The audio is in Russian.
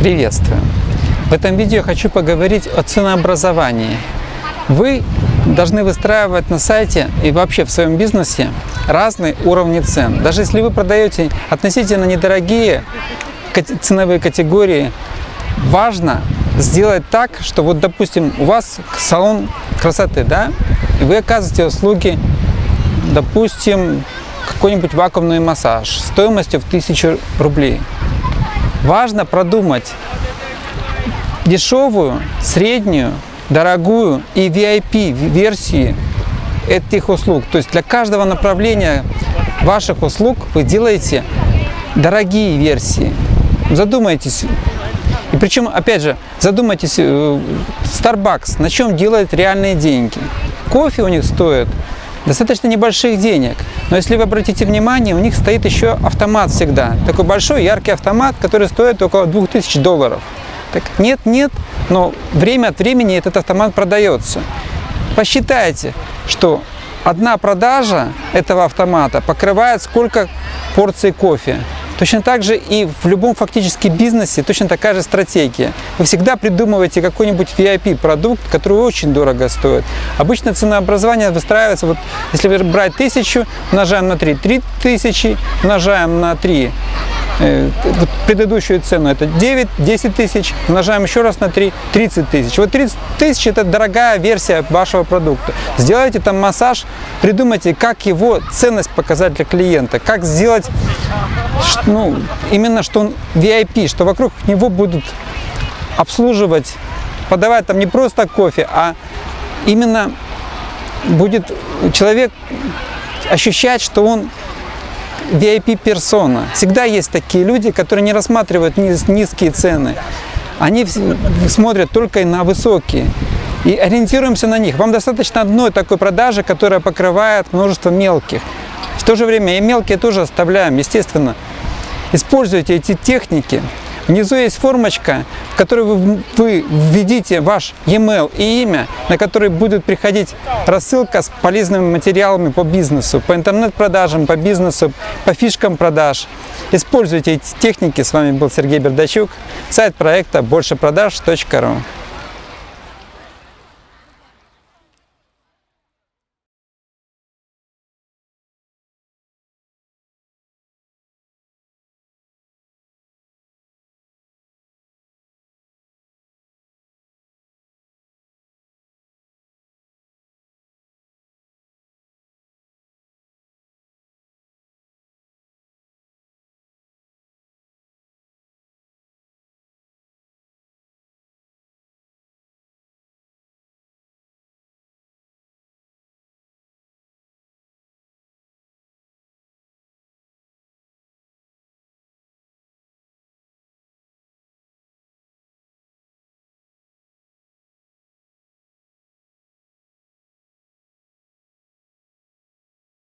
Приветствую! В этом видео я хочу поговорить о ценообразовании. Вы должны выстраивать на сайте и вообще в своем бизнесе разные уровни цен. Даже если вы продаете относительно недорогие ценовые категории, важно сделать так, что вот, допустим, у вас салон красоты, да, и вы оказываете услуги, допустим, какой-нибудь вакуумный массаж стоимостью в 1000 рублей. Важно продумать дешевую, среднюю, дорогую и VIP версии этих услуг. То есть для каждого направления ваших услуг вы делаете дорогие версии. Задумайтесь. И причем, опять же, задумайтесь, э, Starbucks на чем делает реальные деньги. Кофе у них стоит достаточно небольших денег. Но если вы обратите внимание, у них стоит еще автомат всегда. Такой большой яркий автомат, который стоит около 2000 долларов. Так нет, нет, но время от времени этот автомат продается. Посчитайте, что одна продажа этого автомата покрывает сколько порций кофе. Точно так же и в любом фактически бизнесе точно такая же стратегия. Вы всегда придумываете какой-нибудь VIP-продукт, который очень дорого стоит. Обычно ценообразование выстраивается, вот если брать тысячу, умножаем на 3, 3 тысячи, умножаем на 3, э, вот предыдущую цену это 9, 10 тысяч, умножаем еще раз на 3, 30 тысяч. Вот 30 тысяч это дорогая версия вашего продукта. Сделайте там массаж, придумайте, как его ценность показать для клиента, как сделать ну, именно что он VIP, что вокруг него будут обслуживать, подавать там не просто кофе, а именно будет человек ощущать, что он VIP-персона. Всегда есть такие люди, которые не рассматривают низ, низкие цены. Они смотрят только на высокие и ориентируемся на них. Вам достаточно одной такой продажи, которая покрывает множество мелких. В то же время и мелкие тоже оставляем, естественно. Используйте эти техники. Внизу есть формочка, в которой вы, вы введите ваш e-mail и имя, на который будет приходить рассылка с полезными материалами по бизнесу, по интернет-продажам, по бизнесу, по фишкам продаж. Используйте эти техники. С вами был Сергей Бердачук, сайт проекта большепродаж.ру.